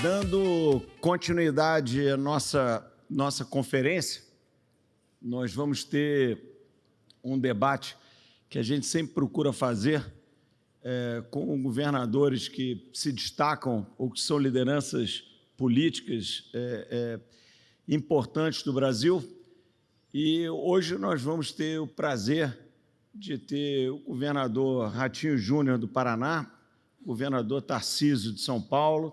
Dando continuidade à nossa, nossa conferência, nós vamos ter um debate que a gente sempre procura fazer é, com governadores que se destacam ou que são lideranças políticas é, é, importantes do Brasil. E hoje nós vamos ter o prazer de ter o governador Ratinho Júnior do Paraná, governador Tarcísio de São Paulo,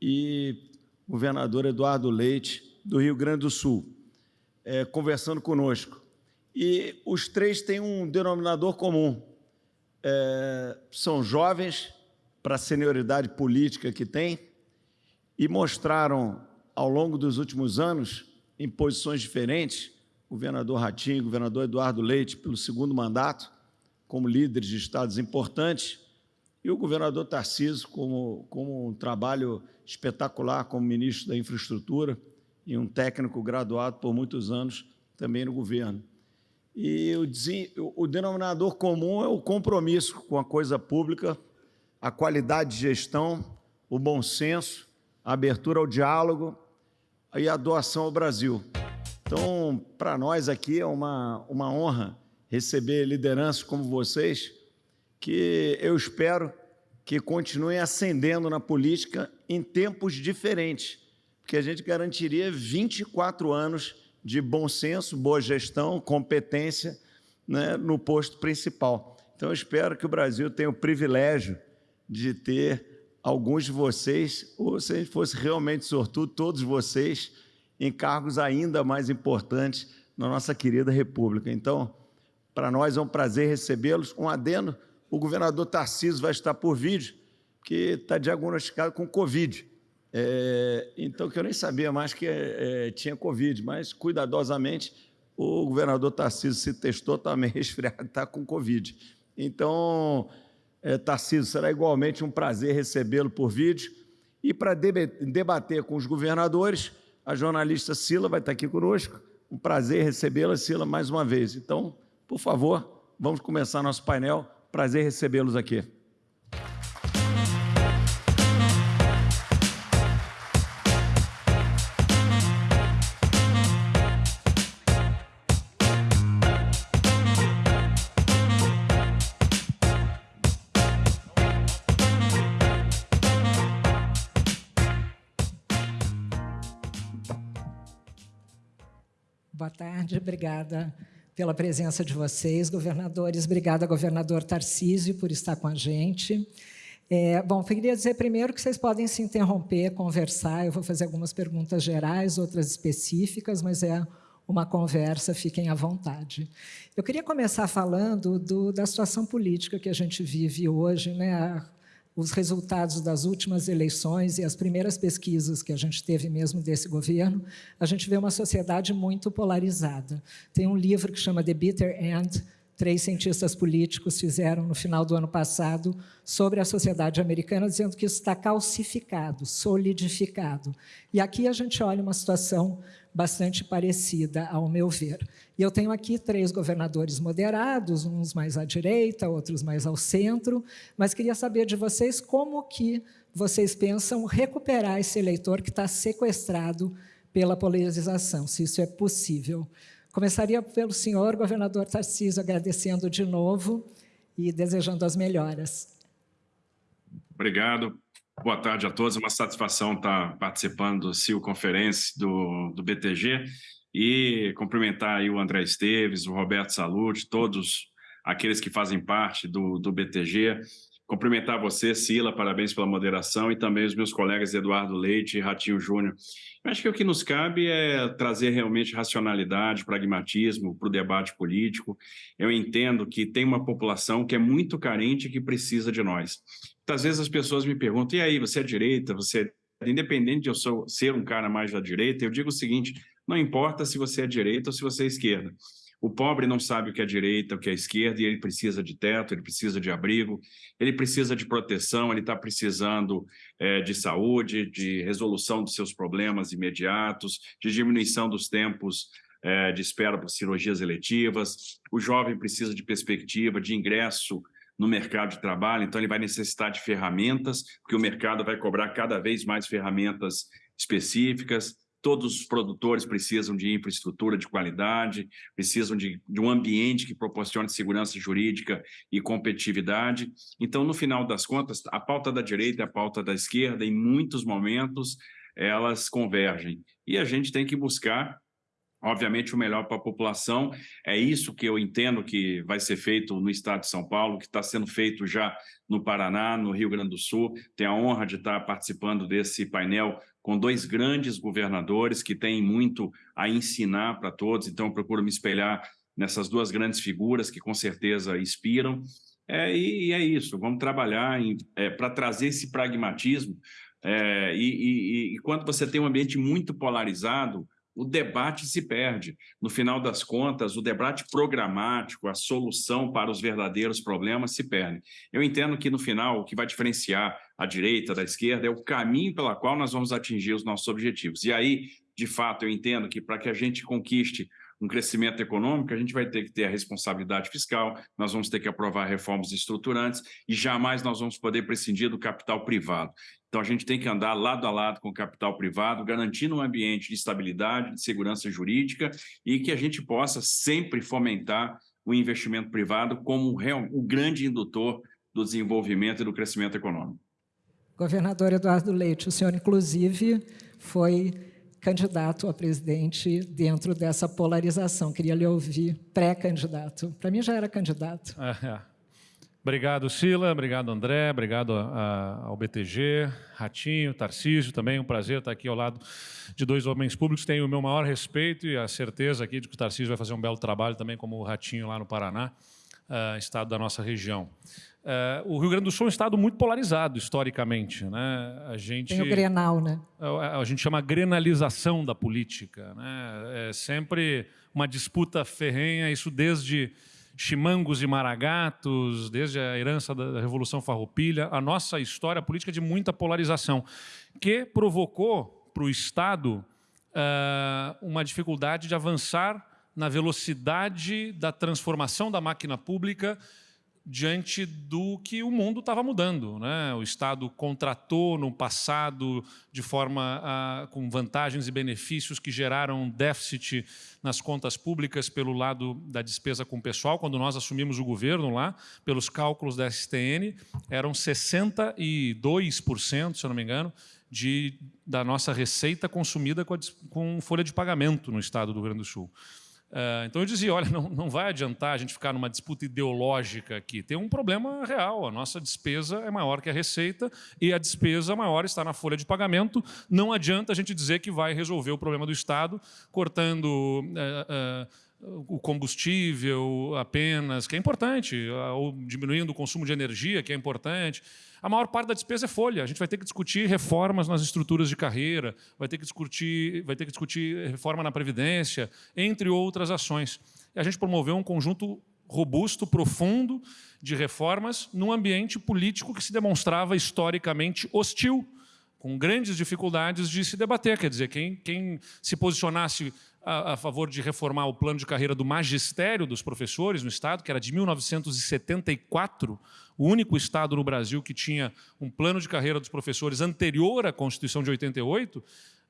e governador Eduardo Leite, do Rio Grande do Sul, é, conversando conosco. E os três têm um denominador comum. É, são jovens para a senioridade política que têm e mostraram, ao longo dos últimos anos, em posições diferentes, governador Ratinho, governador Eduardo Leite, pelo segundo mandato, como líderes de estados importantes, e o governador Tarcísio, como, como um trabalho espetacular como ministro da Infraestrutura e um técnico graduado por muitos anos também no governo. E o, o denominador comum é o compromisso com a coisa pública, a qualidade de gestão, o bom senso, a abertura ao diálogo e a doação ao Brasil. Então, para nós aqui é uma, uma honra receber lideranças como vocês, que eu espero que continuem ascendendo na política em tempos diferentes, porque a gente garantiria 24 anos de bom senso, boa gestão, competência né, no posto principal. Então, eu espero que o Brasil tenha o privilégio de ter alguns de vocês, ou se a gente fosse realmente sortudo, todos vocês, em cargos ainda mais importantes na nossa querida República. Então, para nós é um prazer recebê-los. Um adendo, o governador Tarcísio vai estar por vídeo, que está diagnosticado com Covid. É, então, que eu nem sabia mais que é, tinha Covid, mas cuidadosamente o governador Tarcísio se testou, está meio resfriado, está com Covid. Então, é, Tarcísio, será igualmente um prazer recebê-lo por vídeo. E para debater com os governadores, a jornalista Sila vai estar aqui conosco. Um prazer recebê-la, Sila, mais uma vez. Então, por favor, vamos começar nosso painel. Prazer recebê-los aqui. Boa tarde, obrigada pela presença de vocês, governadores. Obrigada, governador Tarcísio, por estar com a gente. É, bom, queria dizer primeiro que vocês podem se interromper, conversar. Eu vou fazer algumas perguntas gerais, outras específicas, mas é uma conversa, fiquem à vontade. Eu queria começar falando do, da situação política que a gente vive hoje, né? Os resultados das últimas eleições e as primeiras pesquisas que a gente teve mesmo desse governo, a gente vê uma sociedade muito polarizada. Tem um livro que chama The Bitter End, três cientistas políticos fizeram no final do ano passado sobre a sociedade americana, dizendo que isso está calcificado, solidificado. E aqui a gente olha uma situação bastante parecida, ao meu ver. E eu tenho aqui três governadores moderados, uns mais à direita, outros mais ao centro, mas queria saber de vocês como que vocês pensam recuperar esse eleitor que está sequestrado pela polarização, se isso é possível. Começaria pelo senhor governador Tarcísio, agradecendo de novo e desejando as melhoras. Obrigado. Boa tarde a todos. É uma satisfação estar participando do CIO Conferência do, do BTG e cumprimentar o André Esteves, o Roberto Salute, todos aqueles que fazem parte do, do BTG. Cumprimentar você, Sila, parabéns pela moderação, e também os meus colegas Eduardo Leite e Ratinho Júnior. Acho que o que nos cabe é trazer realmente racionalidade, pragmatismo para o debate político. Eu entendo que tem uma população que é muito carente e que precisa de nós. Muitas vezes as pessoas me perguntam, e aí, você é direita, você é... Independente de eu sou, ser um cara mais da direita, eu digo o seguinte, não importa se você é direita ou se você é esquerda. O pobre não sabe o que é direita, o que é esquerda, e ele precisa de teto, ele precisa de abrigo, ele precisa de proteção, ele está precisando é, de saúde, de resolução dos seus problemas imediatos, de diminuição dos tempos é, de espera para cirurgias eletivas. O jovem precisa de perspectiva, de ingresso no mercado de trabalho, então ele vai necessitar de ferramentas, porque o mercado vai cobrar cada vez mais ferramentas específicas, todos os produtores precisam de infraestrutura de qualidade, precisam de, de, um ambiente que proporcione segurança jurídica e competitividade. Então, no final das contas, a pauta da direita e a pauta da esquerda, em muitos momentos, elas convergem. E a gente tem que buscar obviamente, o melhor para a população. É isso que eu entendo que vai ser feito no estado de São Paulo, que está sendo feito já no Paraná, no Rio Grande do Sul. Tenho a honra de estar participando desse painel com dois grandes governadores que têm muito a ensinar para todos, então eu procuro me espelhar nessas duas grandes figuras que com certeza inspiram. É, e, é isso, vamos trabalhar é, para trazer esse pragmatismo. É, e, e, e quando você tem um ambiente muito polarizado, o debate se perde. No final das contas, o debate programático, a solução para os verdadeiros problemas se perde. Eu entendo que, no final, o que vai diferenciar a direita da esquerda é o caminho pela qual nós vamos atingir os nossos objetivos. E aí, de fato, eu entendo que para que a gente conquiste um crescimento econômico, a gente vai ter que ter a responsabilidade fiscal, nós vamos ter que aprovar reformas estruturantes e jamais nós vamos poder prescindir do capital privado. Então, a gente tem que andar lado a lado com o capital privado, garantindo um ambiente de estabilidade, de segurança jurídica e que a gente possa sempre fomentar o investimento privado como o grande indutor do desenvolvimento e do crescimento econômico. Governador Eduardo Leite, o senhor, inclusive, foi candidato a presidente dentro dessa polarização. Queria lhe ouvir pré-candidato. Para mim, já era candidato. É, é. Obrigado, Sila. Obrigado, André. Obrigado a, a, ao BTG, Ratinho, Tarcísio também. Um prazer estar aqui ao lado de dois homens públicos. Tenho o meu maior respeito e a certeza aqui de que o Tarcísio vai fazer um belo trabalho também como o Ratinho lá no Paraná, uh, estado da nossa região. Uh, o Rio Grande do Sul é um estado muito polarizado historicamente. Né? A gente, Tem o Grenal, né? A, a gente chama grenalização da política. Né? É sempre uma disputa ferrenha, isso desde chimangos e maragatos, desde a herança da Revolução Farroupilha, a nossa história política de muita polarização, que provocou para o Estado uh, uma dificuldade de avançar na velocidade da transformação da máquina pública diante do que o mundo estava mudando. Né? O Estado contratou no passado de forma a, com vantagens e benefícios que geraram déficit nas contas públicas pelo lado da despesa com o pessoal. Quando nós assumimos o governo lá, pelos cálculos da STN, eram 62%, se eu não me engano, de, da nossa receita consumida com, a, com folha de pagamento no Estado do Rio Grande do Sul. Uh, então eu dizia, olha, não, não vai adiantar a gente ficar numa disputa ideológica aqui. Tem um problema real, a nossa despesa é maior que a receita e a despesa maior está na folha de pagamento. Não adianta a gente dizer que vai resolver o problema do Estado cortando... Uh, uh, o combustível apenas, que é importante, ou diminuindo o consumo de energia, que é importante. A maior parte da despesa é folha. A gente vai ter que discutir reformas nas estruturas de carreira, vai ter que discutir, vai ter que discutir reforma na Previdência, entre outras ações. E a gente promoveu um conjunto robusto, profundo, de reformas num ambiente político que se demonstrava historicamente hostil, com grandes dificuldades de se debater. Quer dizer, quem, quem se posicionasse a, a, favor de reformar o plano de carreira do magistério dos professores no Estado, que era de 1974, o único Estado no Brasil que tinha um plano de carreira dos professores anterior à Constituição de 88,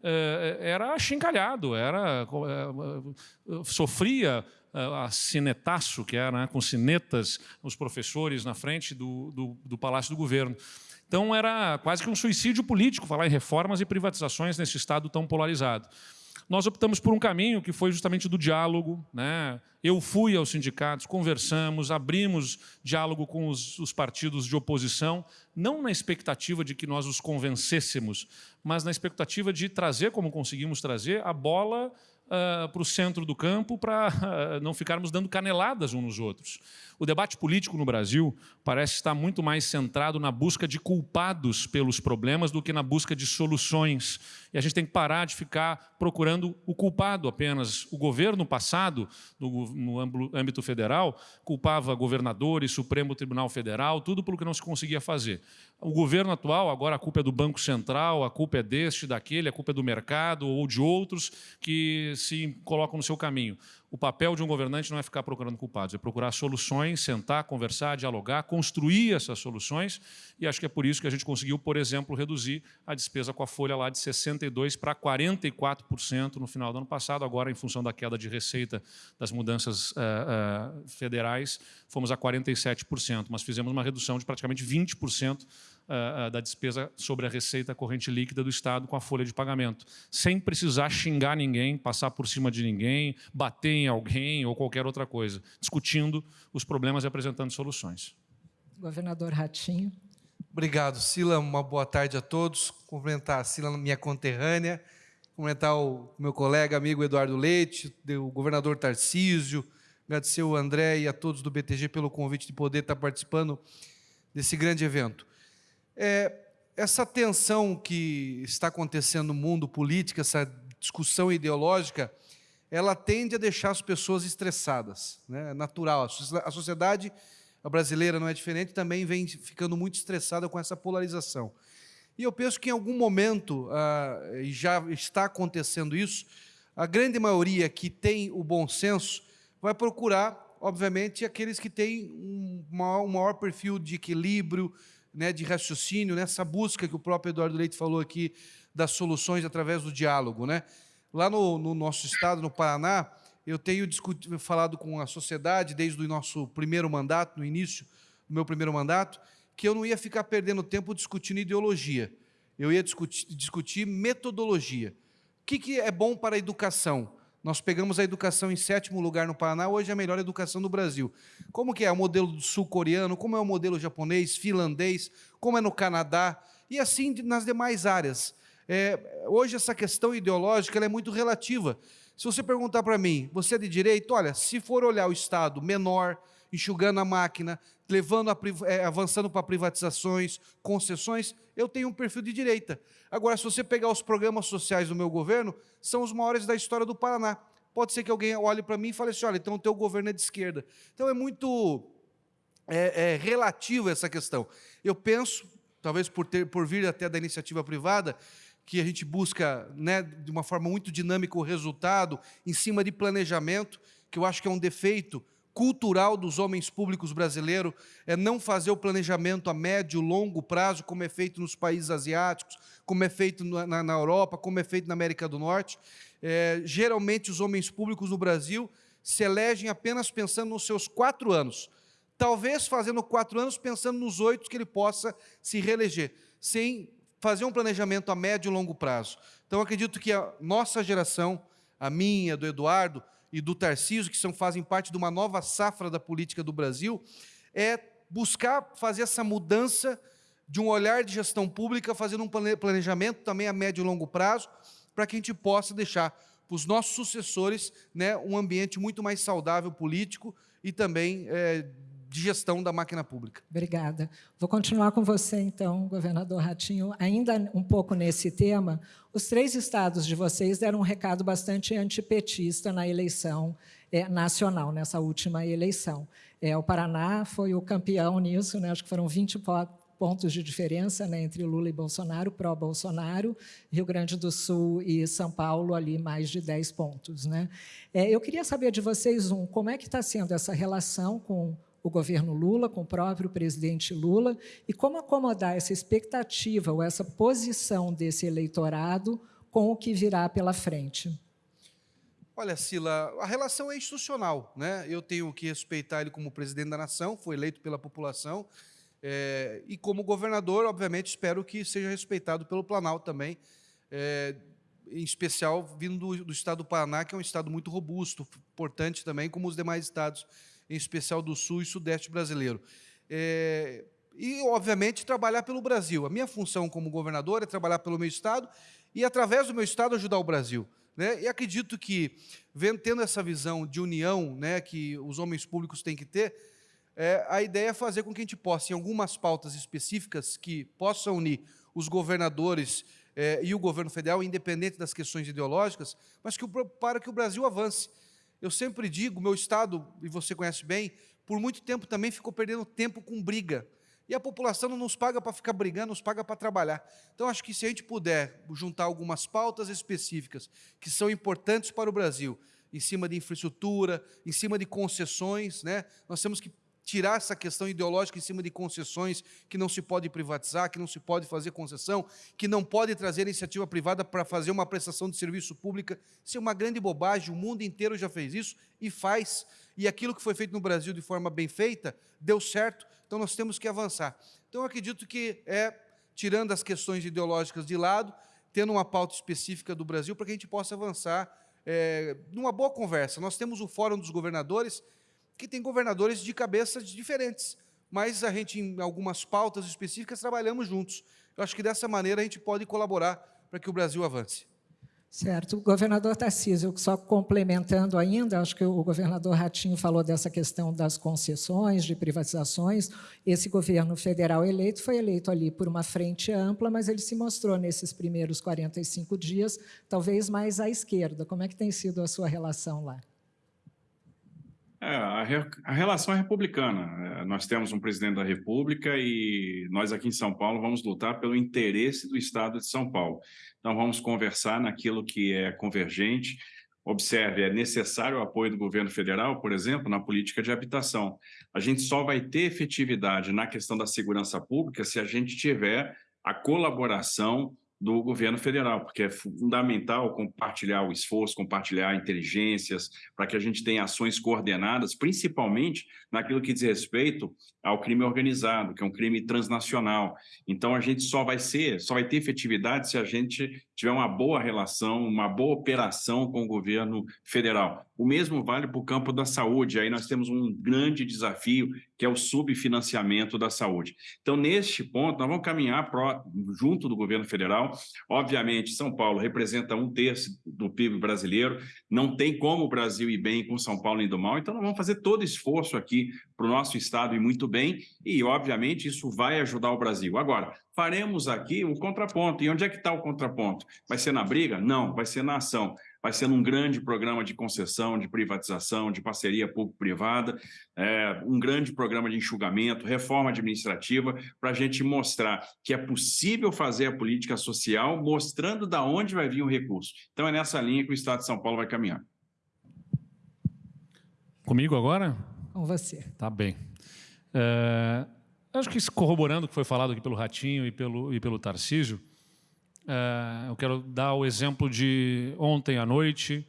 eh, era chincalhado, era, eh, sofria eh, a cinetaço, que era né, com cinetas os professores na frente do, do, do Palácio do Governo. Então era quase que um suicídio político falar em reformas e privatizações nesse Estado tão polarizado nós optamos por um caminho que foi justamente do diálogo. Né? Eu fui aos sindicatos, conversamos, abrimos diálogo com os, os partidos de oposição, não na expectativa de que nós os convencêssemos, mas na expectativa de trazer, como conseguimos trazer, a bola uh, para o centro do campo para uh, não ficarmos dando caneladas uns nos outros. O debate político no Brasil parece estar muito mais centrado na busca de culpados pelos problemas do que na busca de soluções. E a gente tem que parar de ficar procurando o culpado apenas. O governo passado, no, no âmbito federal, culpava governadores, Supremo Tribunal Federal, tudo pelo que não se conseguia fazer. O governo atual, agora a culpa é do Banco Central, a culpa é deste, daquele, a culpa é do mercado ou de outros que se colocam no seu caminho. O papel de um governante não é ficar procurando culpados, é procurar soluções, sentar, conversar, dialogar, construir essas soluções, e acho que é por isso que a gente conseguiu, por exemplo, reduzir a despesa com a folha lá de 62% para 44% no final do ano passado, agora em função da queda de receita das mudanças uh, uh, federais, fomos a 47%, mas fizemos uma redução de praticamente 20% uh, da despesa sobre a receita corrente líquida do Estado com a folha de pagamento, sem precisar xingar ninguém, passar por cima de ninguém, bater em alguém ou qualquer outra coisa, discutindo os problemas e apresentando soluções. Governador Ratinho. Obrigado, Sila. Uma boa tarde a todos. Cumprimentar a Sila, minha conterrânea, cumprimentar o meu colega, amigo Eduardo Leite, o governador Tarcísio, agradecer o André e a todos do BTG pelo convite de poder estar participando desse grande evento. É, essa tensão que está acontecendo no mundo político, essa discussão ideológica, ela tende a deixar as pessoas estressadas, né? é natural. A sociedade brasileira não é diferente, também vem ficando muito estressada com essa polarização. E eu penso que em algum momento, ah, já está acontecendo isso, a grande maioria que tem o bom senso vai procurar, obviamente, aqueles que têm um maior, um maior perfil de equilíbrio, né, de raciocínio, nessa busca que o próprio Eduardo Leite falou aqui, das soluções através do diálogo. Né? Lá no, no nosso estado, no Paraná, eu tenho falado com a sociedade desde o nosso primeiro mandato, no início do meu primeiro mandato, que eu não ia ficar perdendo tempo discutindo ideologia, eu ia discutir, discutir metodologia. O que, que é bom para a educação? Nós pegamos a educação em sétimo lugar no Paraná, hoje é a melhor educação do Brasil. Como que é o modelo sul-coreano, como é o modelo japonês, finlandês, como é no Canadá, e assim nas demais áreas. É, hoje essa questão ideológica é muito relativa. Se você perguntar para mim, você é de direito? Olha, se for olhar o Estado menor, enxugando a máquina, levando a, é, avançando para privatizações, concessões, eu tenho um perfil de direita. Agora, se você pegar os programas sociais do meu governo, são os maiores da história do Paraná. Pode ser que alguém olhe para mim e fale assim, olha, então o teu governo é de esquerda. Então é muito é, é, relativo essa questão. Eu penso, talvez por, ter, por vir até da iniciativa privada, que a gente busca né, de uma forma muito dinâmica o resultado, em cima de planejamento, que eu acho que é um defeito cultural dos homens públicos brasileiros é não fazer o planejamento a médio, longo prazo, como é feito nos países asiáticos, como é feito na, na Europa, como é feito na América do Norte. É, geralmente, os homens públicos no Brasil se elegem apenas pensando nos seus quatro anos, talvez fazendo quatro anos pensando nos oito que ele possa se reeleger, sem fazer um planejamento a médio e longo prazo. Então, acredito que a nossa geração, a minha, do Eduardo, e do Tarcísio, que são, fazem parte de uma nova safra da política do Brasil, é buscar fazer essa mudança de um olhar de gestão pública, fazendo um planejamento também a médio e longo prazo, para que a gente possa deixar para os nossos sucessores né, um ambiente muito mais saudável político e também é, de gestão da máquina pública. Obrigada. Vou continuar com você, então, governador Ratinho, ainda um pouco nesse tema. Os três estados de vocês deram um recado bastante antipetista na eleição é, nacional, nessa última eleição. É, o Paraná foi o campeão nisso, né? acho que foram 20 pontos de diferença né, entre Lula e Bolsonaro, pró-Bolsonaro, Rio Grande do Sul e São Paulo, ali mais de 10 pontos. Né? É, eu queria saber de vocês, um, como é que está sendo essa relação com o governo Lula, com o próprio presidente Lula, e como acomodar essa expectativa ou essa posição desse eleitorado com o que virá pela frente. Olha, Sila, a relação é institucional. Né? Eu tenho que respeitar ele como presidente da nação, foi eleito pela população, é, e como governador, obviamente, espero que seja respeitado pelo Planalto também, é, em especial vindo do, do estado do Paraná, que é um estado muito robusto, importante também, como os demais estados em especial do Sul e Sudeste brasileiro. É, e, obviamente, trabalhar pelo Brasil. A minha função como governador é trabalhar pelo meu Estado e, através do meu Estado, ajudar o Brasil. Né? E acredito que, vendo, tendo essa visão de união né, que os homens públicos têm que ter, é, a ideia é fazer com que a gente possa, em algumas pautas específicas que possam unir os governadores é, e o governo federal, independente das questões ideológicas, mas que, para que o Brasil avance. Eu sempre digo, meu estado, e você conhece bem, por muito tempo também ficou perdendo tempo com briga. E a população não nos paga para ficar brigando, nos paga para trabalhar. Então, acho que se a gente puder juntar algumas pautas específicas que são importantes para o Brasil, em cima de infraestrutura, em cima de concessões, né? nós temos que tirar essa questão ideológica em cima de concessões, que não se pode privatizar, que não se pode fazer concessão, que não pode trazer iniciativa privada para fazer uma prestação de serviço pública. Isso é uma grande bobagem, o mundo inteiro já fez isso e faz. E aquilo que foi feito no Brasil de forma bem feita, deu certo, então nós temos que avançar. Então eu acredito que é, tirando as questões ideológicas de lado, tendo uma pauta específica do Brasil para que a gente possa avançar é, numa boa conversa. Nós temos o Fórum dos Governadores, que tem governadores de cabeças diferentes, mas a gente, em algumas pautas específicas, trabalhamos juntos. Eu acho que dessa maneira a gente pode colaborar para que o Brasil avance. Certo. Governador Tarcísio, só complementando ainda, acho que o governador Ratinho falou dessa questão das concessões, de privatizações. Esse governo federal eleito foi eleito ali por uma frente ampla, mas ele se mostrou nesses primeiros 45 dias talvez mais à esquerda. Como é que tem sido a sua relação lá? É, a, re, a, relação é republicana. É, nós temos um presidente da República e nós aqui em São Paulo vamos lutar pelo interesse do Estado de São Paulo. Então vamos conversar naquilo que é convergente. Observe, é necessário o apoio do governo federal, por exemplo, na política de habitação. A gente só vai ter efetividade na questão da segurança pública se a gente tiver a colaboração do governo federal, porque é fundamental compartilhar o esforço, compartilhar inteligências, para que a gente tenha ações coordenadas, principalmente naquilo que diz respeito ao crime organizado, que é um crime transnacional. Então, a gente só vai ser, só vai ter efetividade se a gente tiver uma boa relação, uma boa operação com o governo federal. O mesmo vale para o campo da saúde. Aí nós temos um grande desafio, que é o subfinanciamento da saúde. Então, neste ponto, nós vamos caminhar pro, junto do governo federal. Obviamente, São Paulo representa um terço do PIB brasileiro, não tem como o Brasil ir bem com São Paulo indo mal, então nós vamos fazer todo esforço aqui para o nosso Estado ir muito bem, e, obviamente, isso vai ajudar o Brasil. Agora, faremos aqui um contraponto. E onde é que está o contraponto? Vai ser na briga? Não, vai ser na ação vai ser num grande programa de concessão, de privatização, de parceria público-privada, é, um grande programa de enxugamento, reforma administrativa, para a gente mostrar que é possível fazer a política social, mostrando da onde vai vir o recurso. Então é nessa linha que o Estado de São Paulo vai caminhar. Comigo agora? Com você. Tá bem. É, acho que corroborando o que foi falado aqui pelo Ratinho e pelo, e pelo Tarcísio, é, eu quero dar o exemplo de ontem à noite,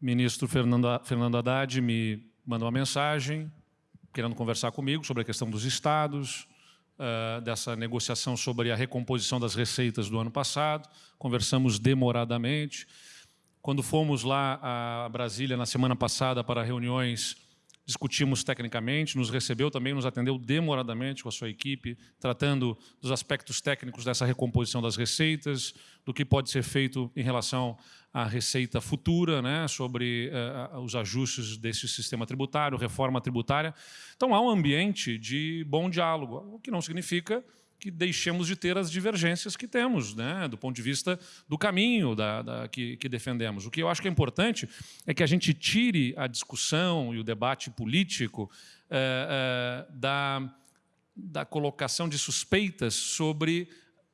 ministro Fernando, Fernando Haddad me mandou uma mensagem querendo conversar comigo sobre a questão dos estados, uh, dessa negociação sobre a recomposição das receitas do ano passado. Conversamos demoradamente. Quando fomos lá a Brasília na semana passada para reuniões discutimos tecnicamente, nos recebeu também, nos atendeu demoradamente com a sua equipe, tratando dos aspectos técnicos dessa recomposição das receitas, do que pode ser feito em relação à receita futura, né, sobre uh, os ajustes desse sistema tributário, reforma tributária. Então, há um ambiente de bom diálogo, o que não significa que deixemos de ter as divergências que temos, né, do ponto de vista do caminho da, da, que, que, defendemos. O que eu acho que é importante é que a gente tire a discussão e o debate político é, é, da, da colocação de suspeitas sobre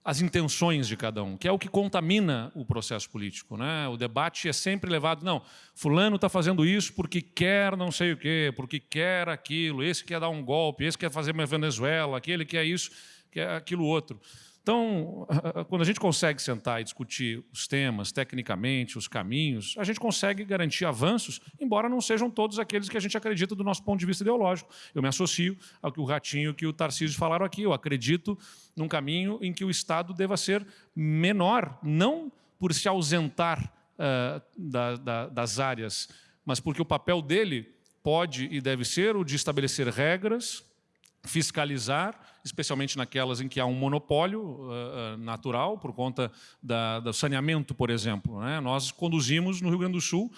as intenções de cada um, que é o que contamina o processo político. Né? O debate é sempre levado, não, fulano está fazendo isso porque quer não sei o quê, porque quer aquilo, esse quer dar um golpe, esse quer fazer uma Venezuela, aquele quer isso que é aquilo outro. Então, quando a gente consegue sentar e discutir os temas, tecnicamente, os caminhos, a gente consegue garantir avanços, embora não sejam todos aqueles que a gente acredita do nosso ponto de vista ideológico. Eu me associo ao que o Ratinho e o Tarcísio falaram aqui. Eu acredito num caminho em que o Estado deva ser menor, não por se ausentar uh, da, da, das áreas, mas porque o papel dele pode e deve ser o de estabelecer regras, fiscalizar, especialmente naquelas em que há um monopólio uh, natural, por conta da, do saneamento, por exemplo. Né? Nós conduzimos no Rio Grande do Sul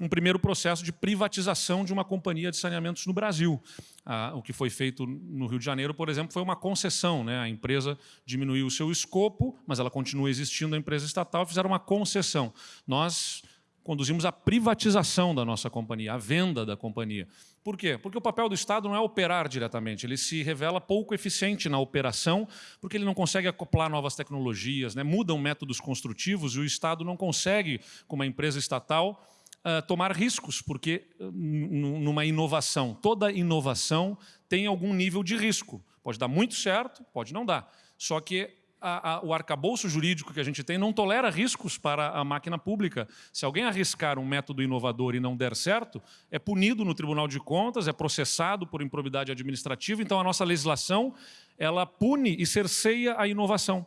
um primeiro processo de privatização de uma companhia de saneamentos no Brasil. Ah, o que foi feito no Rio de Janeiro, por exemplo, foi uma concessão. Né? A empresa diminuiu o seu escopo, mas ela continua existindo, a empresa estatal, fizeram uma concessão. Nós conduzimos a privatização da nossa companhia, a venda da companhia. Por quê? Porque o papel do Estado não é operar diretamente, ele se revela pouco eficiente na operação, porque ele não consegue acoplar novas tecnologias, né? mudam métodos construtivos e o Estado não consegue, como uma empresa estatal, uh, tomar riscos, porque uh, numa inovação, toda inovação tem algum nível de risco. Pode dar muito certo, pode não dar. Só que a, a, o arcabouço jurídico que a gente tem não tolera riscos para a máquina pública. Se alguém arriscar um método inovador e não der certo, é punido no Tribunal de Contas, é processado por improbidade administrativa. Então, a nossa legislação ela pune e cerceia a inovação.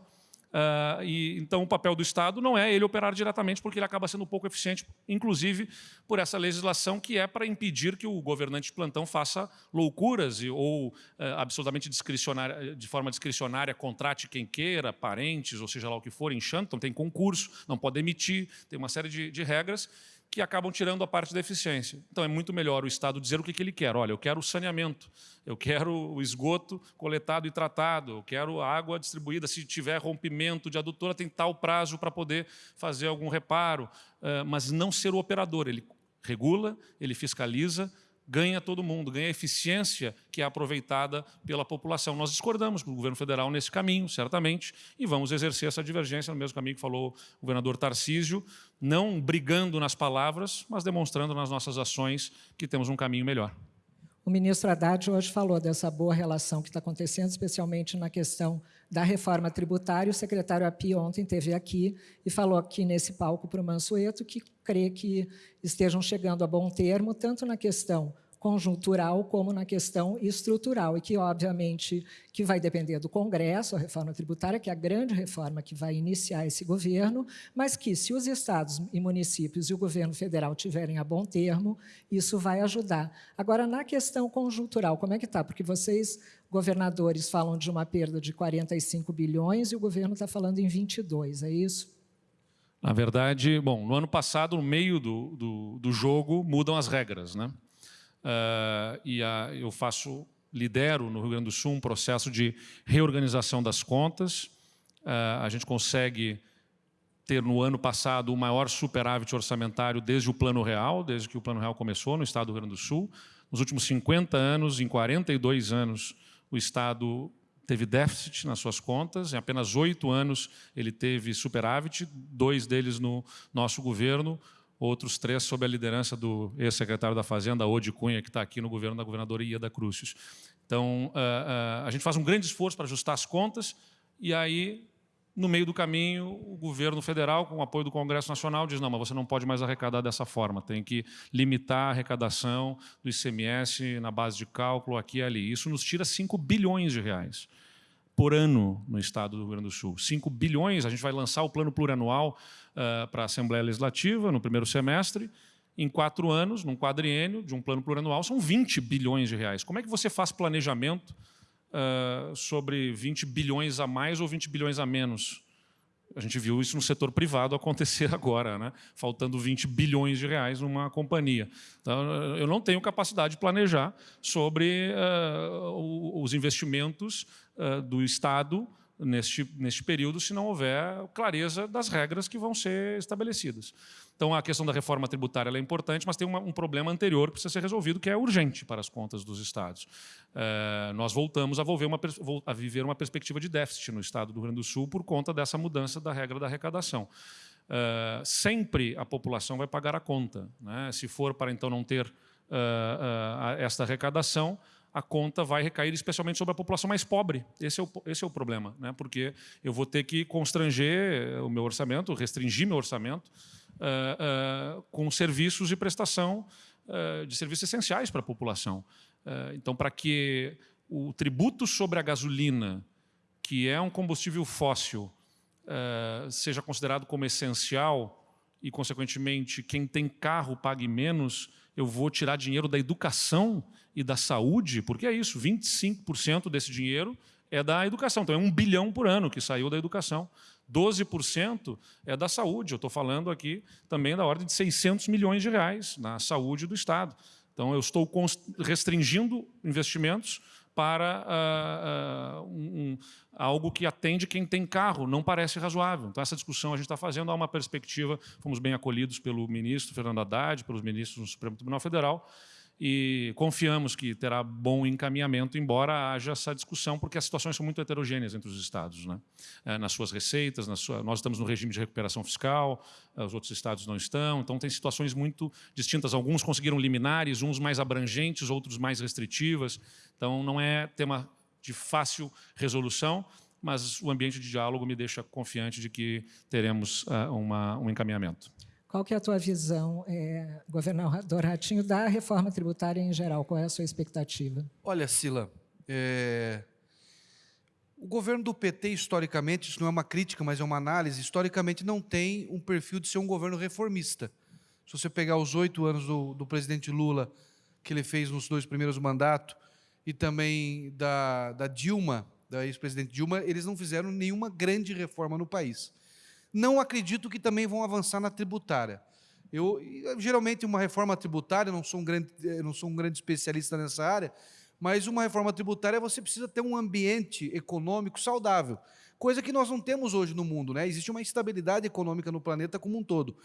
Uh, e, então, o papel do Estado não é ele operar diretamente, porque ele acaba sendo pouco eficiente, inclusive por essa legislação que é para impedir que o governante de plantão faça loucuras e, ou uh, absolutamente discricionária, de forma discricionária contrate quem queira, parentes, ou seja lá o que for, enxante, então tem concurso, não pode emitir, tem uma série de, de regras que acabam tirando a parte da eficiência. Então, é muito melhor o Estado dizer o que ele quer. Olha, eu quero o saneamento, eu quero o esgoto coletado e tratado, eu quero a água distribuída. Se tiver rompimento de adutora, tem tal prazo para poder fazer algum reparo, eh, mas não ser o operador. Ele regula, ele fiscaliza, ganha todo mundo, ganha eficiência que é aproveitada pela população. Nós discordamos do governo federal nesse caminho, certamente, e vamos exercer essa divergência no mesmo caminho que falou o governador Tarcísio, não brigando nas palavras, mas demonstrando nas nossas ações que temos um caminho melhor. O ministro Haddad hoje falou dessa boa relação que está acontecendo, especialmente na questão da reforma tributária. O secretário Api ontem esteve aqui e falou aqui nesse palco para o Mansueto que crê que estejam chegando a bom termo, tanto na questão conjuntural como na questão estrutural, e que, obviamente, que vai depender do Congresso, a reforma tributária, que é a grande reforma que vai iniciar esse governo, mas que, se os estados e municípios e o governo federal tiverem a bom termo, isso vai ajudar. Agora, na questão conjuntural, como é que está? Porque vocês, governadores, falam de uma perda de 45 bilhões e o governo está falando em 22, é isso? Na verdade, bom, no ano passado, no meio do, do, do jogo, mudam as regras, né? Uh, e a, eu faço, lidero no Rio Grande do Sul um processo de reorganização das contas. Uh, a gente consegue ter no ano passado o maior superávit orçamentário desde o Plano Real, desde que o Plano Real começou no estado do Rio Grande do Sul. Nos últimos 50 anos, em 42 anos, o Estado teve déficit nas suas contas, em apenas oito anos ele teve superávit, dois deles no nosso governo, outros três sob a liderança do ex-secretário da Fazenda, Odi Cunha, que está aqui no governo da governadora Ieda Crucius. Então, a, a, a gente faz um grande esforço para ajustar as contas e aí, no meio do caminho, o governo federal, com o apoio do Congresso Nacional, diz não, mas você não pode mais arrecadar dessa forma, tem que limitar a arrecadação do ICMS na base de cálculo aqui e ali. Isso nos tira 5 bilhões de reais por ano no estado do Rio Grande do Sul. 5 bilhões, a gente vai lançar o plano plurianual uh, para a Assembleia Legislativa no primeiro semestre, em quatro anos, num quadriênio de um plano plurianual, são 20 bilhões de reais. Como é que você faz planejamento uh, sobre 20 bilhões a mais ou 20 bilhões a menos? A gente viu isso no setor privado acontecer agora, né? faltando 20 bilhões de reais numa companhia. Então, eu não tenho capacidade de planejar sobre uh, os investimentos uh, do Estado neste, neste período se não houver clareza das regras que vão ser estabelecidas. Então, a questão da reforma tributária é importante, mas tem uma, um problema anterior que precisa ser resolvido, que é urgente para as contas dos estados. É, nós voltamos a, uma, a, viver uma perspectiva de déficit no estado do Rio Grande do Sul por conta dessa mudança da regra da arrecadação. É, sempre a população vai pagar a conta. Né? Se for para, então, não ter uh, esta arrecadação, a conta vai recair especialmente sobre a população mais pobre. Esse é o, esse é o problema, né? porque eu vou ter que constranger o meu orçamento, restringir meu orçamento uh, com serviços de prestação uh, de serviços essenciais para a população. então, para que o tributo sobre a gasolina, que é um combustível fóssil, seja considerado como essencial e, consequentemente, quem tem carro pague menos, eu vou tirar dinheiro da educação e da saúde, porque é isso, 25% desse dinheiro é da educação. Então, é um bilhão por ano que saiu da educação. 12% é da saúde. Eu estou falando aqui também da ordem de 600 milhões de reais na saúde do Estado. Então, eu estou restringindo investimentos para uh, uh, um, algo que atende quem tem carro, não parece razoável. Então, essa discussão a gente está fazendo, há uma perspectiva, fomos bem acolhidos pelo ministro Fernando Haddad, pelos ministros do Supremo Tribunal Federal, e confiamos que terá bom encaminhamento, embora haja essa discussão, porque as situações são muito heterogêneas entre os estados, né? É, nas suas receitas, na sua, nós estamos no regime de recuperação fiscal, é, os outros estados não estão, então tem situações muito distintas. Alguns conseguiram liminares, uns mais abrangentes, outros mais restritivas, então não é tema de fácil resolução, mas o ambiente de diálogo me deixa confiante de que teremos uh, uma, um encaminhamento. Qual que é a tua visão, é, governador Ratinho, da reforma tributária em geral? Qual é a sua expectativa? Olha, Sila, é... o governo do PT, historicamente, isso não é uma crítica, mas é uma análise, historicamente não tem um perfil de ser um governo reformista. Se você pegar os oito anos do, do presidente Lula, que ele fez nos dois primeiros mandatos, e também da, da Dilma, da ex-presidente Dilma, eles não fizeram nenhuma grande reforma no país. Não acredito que também vão avançar na tributária. Eu, geralmente, uma reforma tributária, não sou, um grande, não sou um grande especialista nessa área, mas uma reforma tributária você precisa ter um ambiente econômico saudável, coisa que nós não temos hoje no mundo. Né? Existe uma instabilidade econômica no planeta como um todo.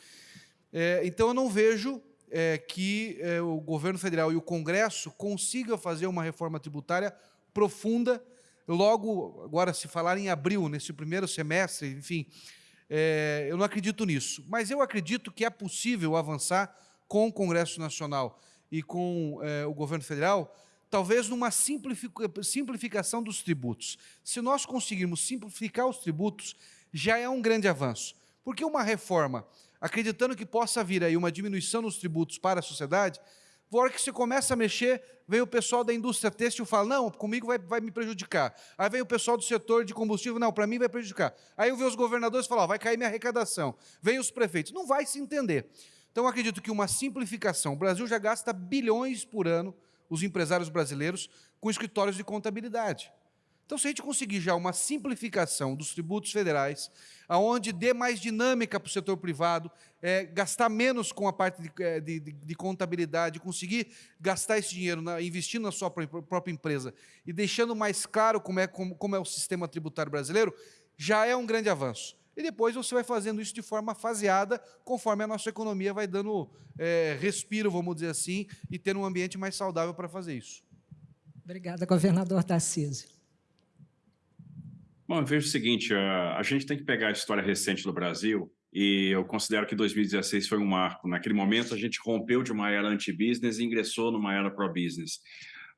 É, então, eu não vejo é, que é, o governo federal e o Congresso consigam fazer uma reforma tributária profunda, logo, agora, se falar em abril, nesse primeiro semestre, enfim, é, eu não acredito nisso. Mas eu acredito que é possível avançar com o Congresso Nacional e com é, o governo federal, talvez numa simplificação dos tributos. Se nós conseguirmos simplificar os tributos, já é um grande avanço. Porque uma reforma, acreditando que possa vir aí uma diminuição nos tributos para a sociedade, na hora que você começa a mexer, vem o pessoal da indústria têxtil e fala, não, comigo vai, vai me prejudicar. Aí vem o pessoal do setor de combustível, não, para mim vai prejudicar. Aí eu vejo os governadores e falam, vai cair minha arrecadação. Vem os prefeitos. Não vai se entender. Então, acredito que uma simplificação, o Brasil já gasta bilhões por ano, os empresários brasileiros, com escritórios de contabilidade. Então, se a gente conseguir já uma simplificação dos tributos federais, aonde dê mais dinâmica para o setor privado, é, gastar menos com a parte de, é, de, de, de, contabilidade, conseguir gastar esse dinheiro na, investindo na sua própria empresa e deixando mais claro como é, como, como é o sistema tributário brasileiro, já é um grande avanço. E depois você vai fazendo isso de forma faseada, conforme a nossa economia vai dando é, respiro, vamos dizer assim, e tendo um ambiente mais saudável para fazer isso. Obrigada, governador Tarcísio. Bom, eu vejo o seguinte, a, a gente tem que pegar a história recente do Brasil e eu considero que 2016 foi um marco. Naquele momento, a gente rompeu de uma era anti-business e ingressou numa era pro-business.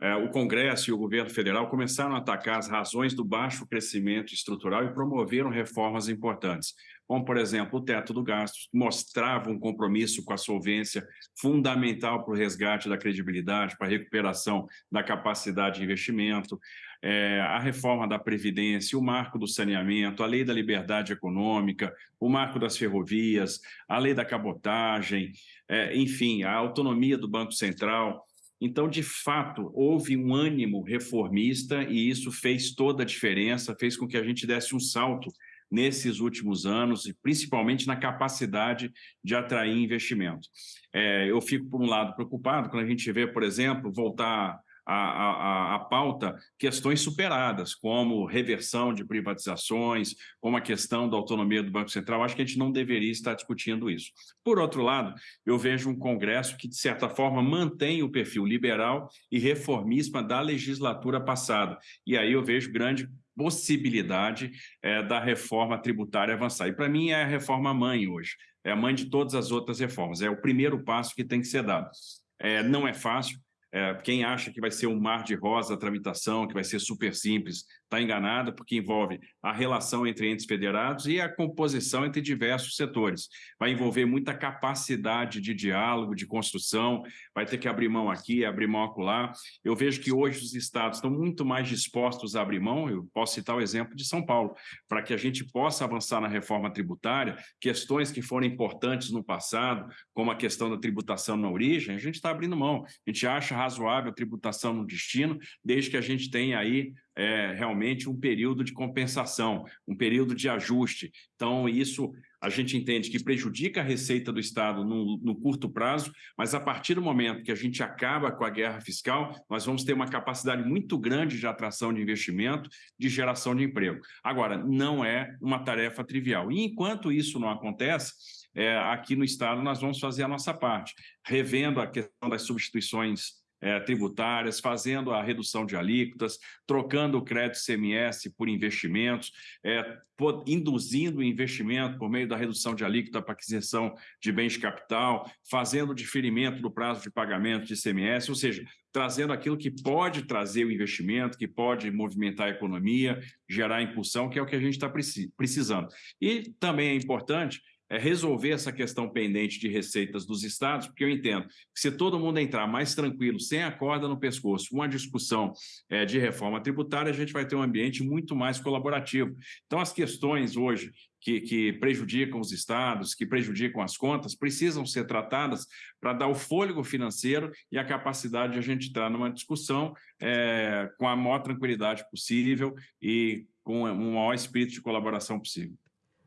É, o Congresso e o governo federal começaram a atacar as razões do baixo crescimento estrutural e promoveram reformas importantes, como, por exemplo, o teto do gasto, que mostrava um compromisso com a solvência fundamental para o resgate da credibilidade, para a recuperação da capacidade de investimento, é, a reforma da Previdência, o marco do saneamento, a lei da liberdade econômica, o marco das ferrovias, a lei da cabotagem, é, enfim, a autonomia do Banco Central. Então, de fato, houve um ânimo reformista e isso fez toda a diferença, fez com que a gente desse um salto nesses últimos anos, e principalmente na capacidade de atrair investimento. É, eu fico, por um lado, preocupado quando a gente vê, por exemplo, voltar a, pauta questões superadas, como reversão de privatizações, como a questão da autonomia do Banco Central. Acho que a gente não deveria estar discutindo isso. Por outro lado, eu vejo um Congresso que, de certa forma, mantém o perfil liberal e reformista da legislatura passada. E aí eu vejo grande possibilidade é, da reforma tributária avançar. E, para mim, é a reforma mãe hoje. É a mãe de todas as outras reformas. É o primeiro passo que tem que ser dado. É, não é fácil, é, quem acha que vai ser um mar de rosa a tramitação, que vai ser super simples, está enganado, porque envolve a relação entre entes federados e a composição entre diversos setores. Vai envolver muita capacidade de diálogo, de construção, vai ter que abrir mão aqui, abrir mão acolá. Eu vejo que hoje os estados estão muito mais dispostos a abrir mão, eu posso citar o exemplo de São Paulo, para que a gente possa avançar na reforma tributária, questões que foram importantes no passado, como a questão da tributação na origem, a gente está abrindo mão. A gente acha razoável a tributação no destino, desde que a gente tenha aí é, realmente um período de compensação, um período de ajuste. Então, isso a gente entende que prejudica a receita do Estado no, no curto prazo, mas a partir do momento que a gente acaba com a guerra fiscal, nós vamos ter uma capacidade muito grande de atração de investimento, de geração de emprego. Agora, não é uma tarefa trivial. E enquanto isso não acontece, é, aqui no Estado nós vamos fazer a nossa parte, revendo a questão das substituições é, tributárias, fazendo a redução de alíquotas, trocando o crédito CMS por investimentos, é, induzindo o investimento por meio da redução de alíquota para aquisição de bens de capital, fazendo o diferimento do prazo de pagamento de CMS, ou seja, trazendo aquilo que pode trazer o investimento, que pode movimentar a economia, gerar impulsão, que é o que a gente está precisando. E também é importante é resolver essa questão pendente de receitas dos estados, porque eu entendo que se todo mundo entrar mais tranquilo, sem a corda no pescoço, uma discussão é, de reforma tributária, a gente vai ter um ambiente muito mais colaborativo. Então, as questões hoje que, que, prejudicam os estados, que prejudicam as contas, precisam ser tratadas para dar o fôlego financeiro e a capacidade de a gente entrar numa discussão é, com a maior tranquilidade possível e com o maior espírito de colaboração possível.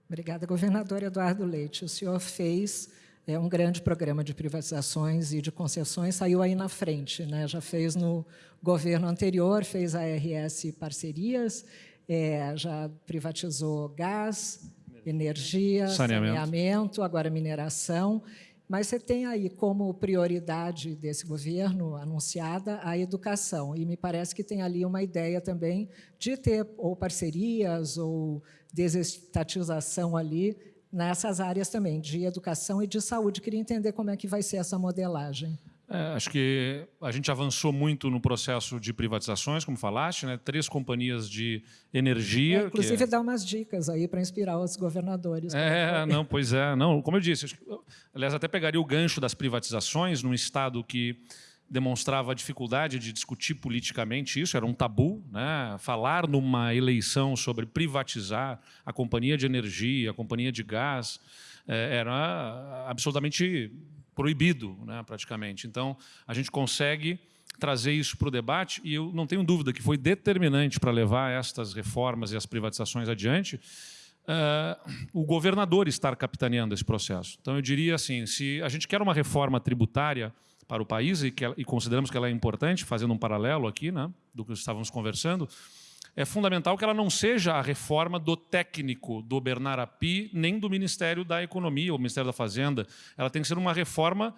Obrigada, governador Eduardo Leite. O senhor fez é, um grande programa de privatizações e de concessões, saiu aí na frente. Né? Já fez no governo anterior, fez a RS Parcerias, é, já privatizou gás, energia, saneamento. saneamento, agora mineração. Mas você tem aí como prioridade desse governo anunciada a educação, e me parece que tem ali uma ideia também de ter ou parcerias ou desestatização ali nessas áreas também, de educação e de saúde. Queria entender como é que vai ser essa modelagem. É, acho que a gente avançou muito no processo de privatizações, como falaste, né? três companhias de energia. É, inclusive, é... dá umas dicas aí para inspirar os governadores. É, não, pois é. Não, como eu disse, aliás, até pegaria o gancho das privatizações num Estado que demonstrava a dificuldade de discutir politicamente isso, era um tabu. Né? Falar numa eleição sobre privatizar a companhia de energia, a companhia de gás, é, era absolutamente proibido, né, praticamente. Então, a gente consegue trazer isso para o debate e eu não tenho dúvida que foi determinante para levar estas reformas e as privatizações adiante uh, o governador estar capitaneando esse processo. Então, eu diria assim, se a gente quer uma reforma tributária para o país e, que, e consideramos que ela é importante, fazendo um paralelo aqui né, do que estávamos conversando, é fundamental que ela não seja a reforma do técnico do Bernard Api, nem do Ministério da Economia ou Ministério da Fazenda. Ela tem que ser uma reforma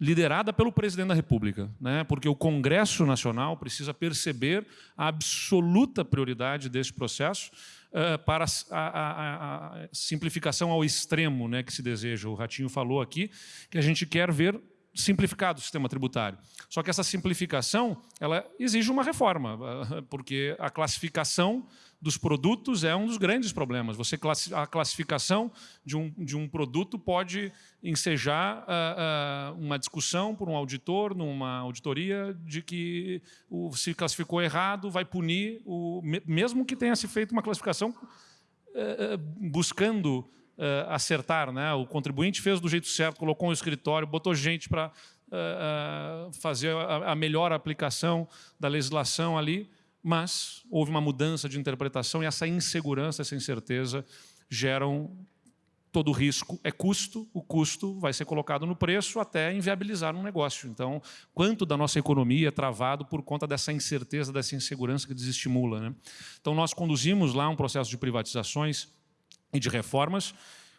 liderada pelo presidente da República, né? porque o Congresso Nacional precisa perceber a absoluta prioridade desse processo uh, para a, a, a, simplificação ao extremo né, que se deseja. O Ratinho falou aqui que a gente quer ver simplificado o sistema tributário. Só que essa simplificação ela exige uma reforma, porque a classificação dos produtos é um dos grandes problemas. Você a classificação de um, de um produto pode ensejar uh, uh, uma discussão por um auditor, numa auditoria, de que o, se classificou errado, vai punir, o, mesmo que tenha se feito uma classificação uh, buscando uh, acertar. Né? O contribuinte fez do jeito certo, colocou um escritório, botou gente para uh, uh, fazer a, a, melhor aplicação da legislação ali, mas houve uma mudança de interpretação e essa insegurança, essa incerteza geram todo o risco é custo, o custo vai ser colocado no preço até inviabilizar um negócio. Então, quanto da nossa economia é travado por conta dessa incerteza, dessa insegurança que desestimula. Né? Então, nós conduzimos lá um processo de privatizações e de reformas,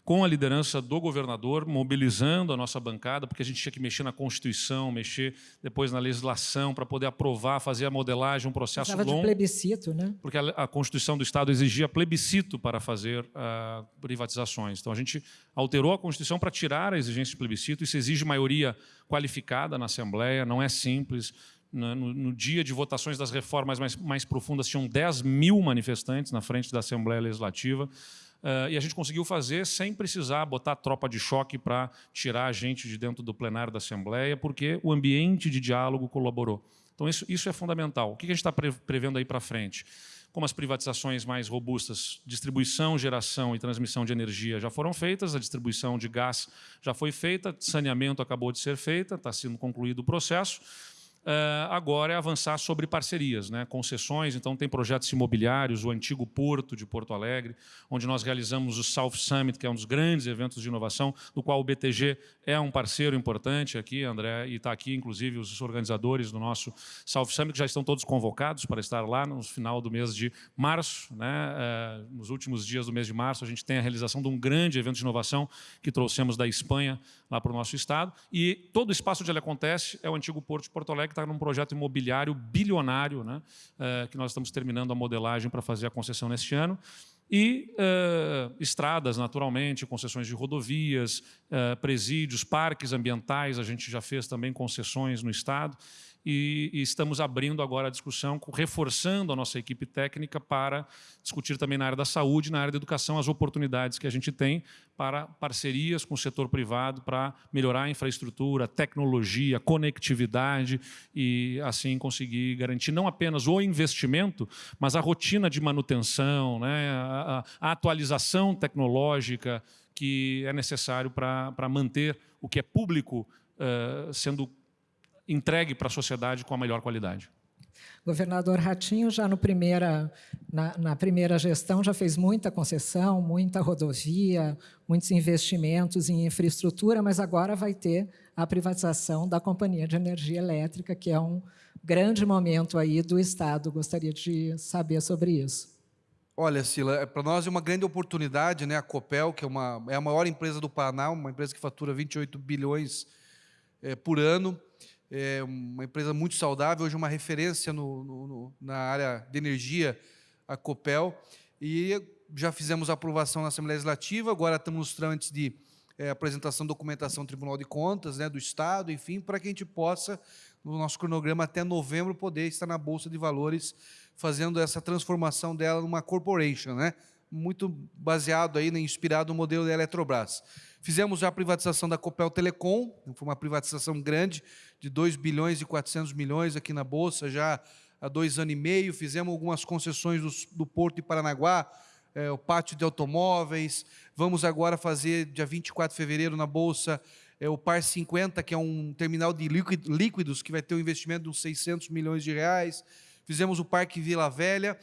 com a liderança do governador, mobilizando a nossa bancada, porque a gente tinha que mexer na Constituição, mexer depois na legislação, para poder aprovar, fazer a modelagem, um processo Precisava longo. de plebiscito, né? Porque a, a, Constituição do Estado exigia plebiscito para fazer uh, privatizações. Então, a gente alterou a Constituição para tirar a exigência de plebiscito. Isso exige maioria qualificada na Assembleia, não é simples. No, no, no, dia de votações das reformas mais, mais profundas, tinham 10 mil manifestantes na frente da Assembleia Legislativa. Uh, e a gente conseguiu fazer sem precisar botar tropa de choque para tirar a gente de dentro do plenário da Assembleia, porque o ambiente de diálogo colaborou. Então, isso, isso é fundamental. O que a gente está prevendo aí para frente? Como as privatizações mais robustas, distribuição, geração e transmissão de energia já foram feitas, a distribuição de gás já foi feita, saneamento acabou de ser feita, está sendo concluído o processo. Uh, agora é avançar sobre parcerias, né? concessões. Então, tem projetos imobiliários, o antigo Porto de Porto Alegre, onde nós realizamos o South Summit, que é um dos grandes eventos de inovação, do qual o BTG é um parceiro importante aqui, André, e está aqui, inclusive, os organizadores do nosso South Summit, que já estão todos convocados para estar lá no final do mês de março. Né? Uh, nos últimos dias do mês de março, a gente tem a realização de um grande evento de inovação que trouxemos da Espanha lá para o nosso estado. E todo o espaço onde ele acontece é o antigo Porto de Porto Alegre, está num projeto imobiliário bilionário, né, uh, que nós estamos terminando a modelagem para fazer a concessão neste ano. E uh, estradas, naturalmente, concessões de rodovias, uh, presídios, parques ambientais, a gente já fez também concessões no Estado e, e, estamos abrindo agora a discussão, reforçando a nossa equipe técnica para discutir também na área da saúde, na área da educação, as oportunidades que a gente tem para parcerias com o setor privado para melhorar a infraestrutura, tecnologia, conectividade e assim conseguir garantir não apenas o investimento, mas a rotina de manutenção, né, a, a atualização tecnológica que é necessário para manter o que é público uh, sendo entregue para a sociedade com a melhor qualidade. Governador Ratinho, já no primeira, na, na, primeira gestão, já fez muita concessão, muita rodovia, muitos investimentos em infraestrutura, mas agora vai ter a privatização da Companhia de Energia Elétrica, que é um grande momento aí do Estado. Gostaria de saber sobre isso. Olha, Sila, é, para nós é uma grande oportunidade, né? A Copel, que é, uma, é a maior empresa do Paraná, uma empresa que fatura 28 bilhões é, por ano, é uma empresa muito saudável, hoje uma referência no, no, na área de energia, a Copel, e já fizemos a aprovação na Assembleia Legislativa, agora estamos nos trâmites de é, apresentação documentação no Tribunal de Contas né, do Estado, enfim, para que a gente possa, no nosso cronograma até novembro, poder estar na Bolsa de Valores, fazendo essa transformação dela numa corporation, né? Muito baseado aí, né, inspirado no modelo da Eletrobras. Fizemos a privatização da Copel Telecom, foi uma privatização grande, de 2 bilhões e 400 milhões aqui na Bolsa, já há dois anos e meio. Fizemos algumas concessões do, do Porto de Paranaguá, é, o pátio de automóveis. Vamos agora fazer, dia 24 de fevereiro, na Bolsa, é, o Par 50, que é um terminal de líquidos, que vai ter um investimento de uns 600 milhões de reais. Fizemos o Parque Vila Velha.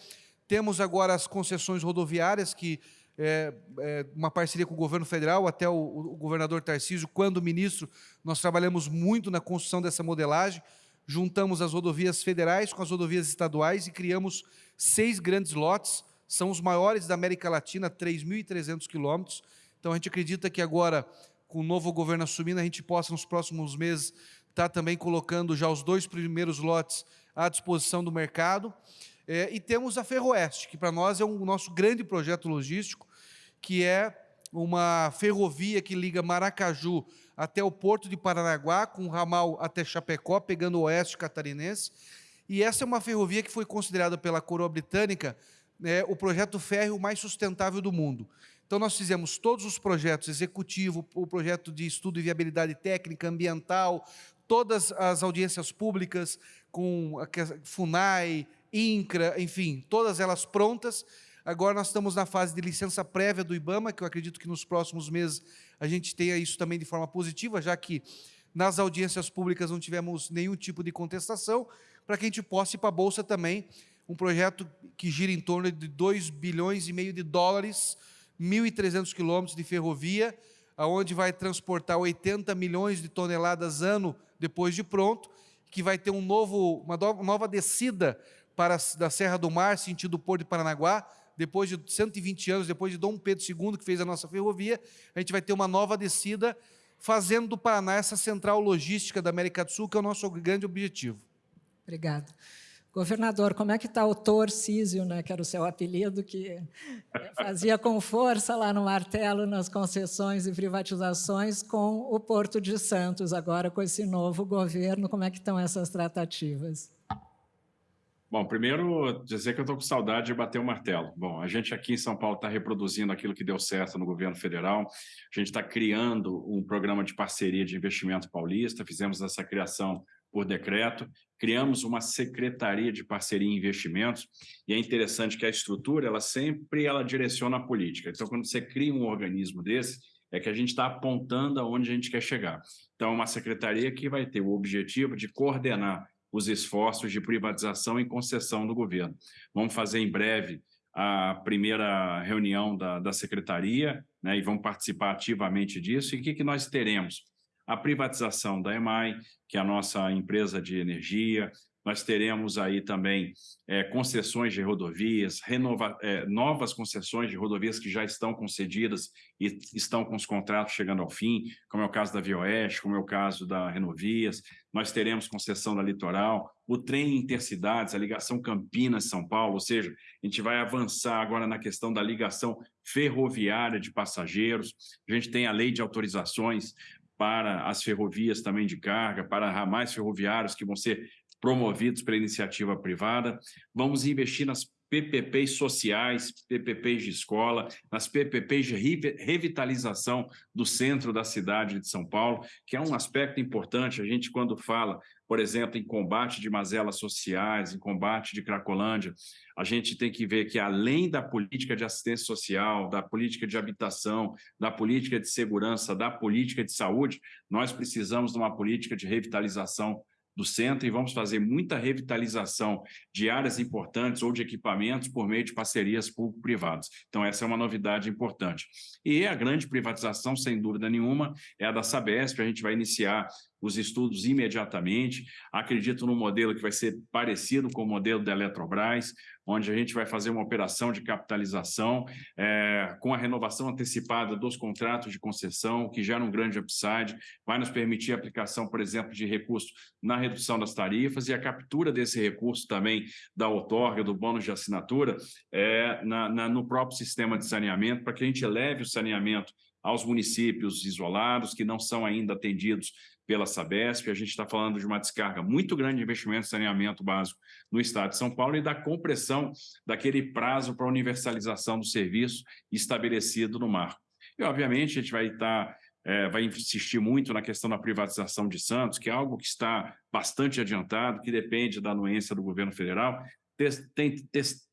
Temos agora as concessões rodoviárias, que é, é, uma parceria com o governo federal, até o, o, governador Tarcísio, quando ministro, nós trabalhamos muito na construção dessa modelagem, juntamos as rodovias federais com as rodovias estaduais e criamos seis grandes lotes, são os maiores da América Latina, 3.300 quilômetros. Então, a gente acredita que agora, com o novo governo assumindo, a gente possa, nos próximos meses, estar tá também colocando já os dois primeiros lotes à disposição do mercado. É, e temos a Ferroeste, que para nós é um nosso grande projeto logístico, que é uma ferrovia que liga Maracaju até o Porto de Paranaguá, com ramal até Chapecó, pegando o oeste catarinense. E essa é uma ferrovia que foi considerada pela coroa britânica né, o projeto férreo mais sustentável do mundo. Então, nós fizemos todos os projetos, executivo, o projeto de estudo e viabilidade técnica, ambiental, todas as audiências públicas com a FUNAI, INCRA, enfim, todas elas prontas. Agora nós estamos na fase de licença prévia do IBAMA, que eu acredito que nos próximos meses a gente tenha isso também de forma positiva, já que nas audiências públicas não tivemos nenhum tipo de contestação, para que a gente possa ir para a Bolsa também, um projeto que gira em torno de 2 bilhões e meio de dólares, 1.300 quilômetros de ferrovia, aonde vai transportar 80 milhões de toneladas ano depois de pronto, que vai ter um novo, uma nova descida para da Serra do Mar, sentido Porto de Paranaguá, depois de 120 anos, depois de Dom Pedro II, que fez a nossa ferrovia, a gente vai ter uma nova descida, fazendo do Paraná essa central logística da América do Sul, que é o nosso grande objetivo. Obrigada. Governador, como é que está o Torcísio, né, que era o seu apelido, que fazia com força lá no martelo nas concessões e privatizações com o Porto de Santos, agora com esse novo governo, como é que estão essas tratativas? Bom, primeiro dizer que eu estou com saudade de bater o martelo. Bom, a gente aqui em São Paulo está reproduzindo aquilo que deu certo no governo federal. A gente está criando um programa de parceria de investimento paulista. Fizemos essa criação por decreto. Criamos uma secretaria de parceria em investimentos. E é interessante que a estrutura, ela sempre ela direciona a política. Então, quando você cria um organismo desse, é que a gente está apontando aonde a gente quer chegar. Então, é uma secretaria que vai ter o objetivo de coordenar os esforços de privatização e concessão do governo. Vamos fazer em breve a primeira reunião da, da secretaria, né, e vamos participar ativamente disso. E o que, que nós teremos? A privatização da EMAI, que é a nossa empresa de energia, nós teremos aí também é, concessões de rodovias, renova, é, novas concessões de rodovias que já estão concedidas e estão com os contratos chegando ao fim, como é o caso da Via Oeste, como é o caso da Renovias. Nós teremos concessão da Litoral, o trem intercidades, a ligação Campinas-São Paulo, ou seja, a gente vai avançar agora na questão da ligação ferroviária de passageiros. A gente tem a lei de autorizações para as ferrovias também de carga, para ramais ferroviários que vão ser promovidos pela iniciativa privada. Vamos investir nas PPPs sociais, PPPs de escola, nas PPPs de revitalização do centro da cidade de São Paulo, que é um aspecto importante. A gente, quando fala, por exemplo, em combate de mazelas sociais, em combate de Cracolândia, a gente tem que ver que, além da política de assistência social, da política de habitação, da política de segurança, da política de saúde, nós precisamos de uma política de revitalização do centro e vamos fazer muita revitalização de áreas importantes ou de equipamentos por meio de parcerias público-privadas. Então, essa é uma novidade importante. E a grande privatização, sem dúvida nenhuma, é a da Sabesp. A gente vai iniciar os estudos imediatamente. Acredito num modelo que vai ser parecido com o modelo da Eletrobras, onde a gente vai fazer uma operação de capitalização é, com a renovação antecipada dos contratos de concessão, que gera um grande upside, vai nos permitir a aplicação, por exemplo, de recursos na redução das tarifas e a captura desse recurso também da outorga, do bônus de assinatura, é, na, na, no próprio sistema de saneamento, para que a gente eleve o saneamento aos municípios isolados, que não são ainda atendidos pela Sabesp, a gente está falando de uma descarga muito grande de investimento em saneamento básico no estado de São Paulo e da compressão daquele prazo para universalização do serviço estabelecido no marco. E, obviamente, a gente vai estar é, vai insistir muito na questão da privatização de Santos, que é algo que está bastante adiantado, que depende da anuência do governo federal,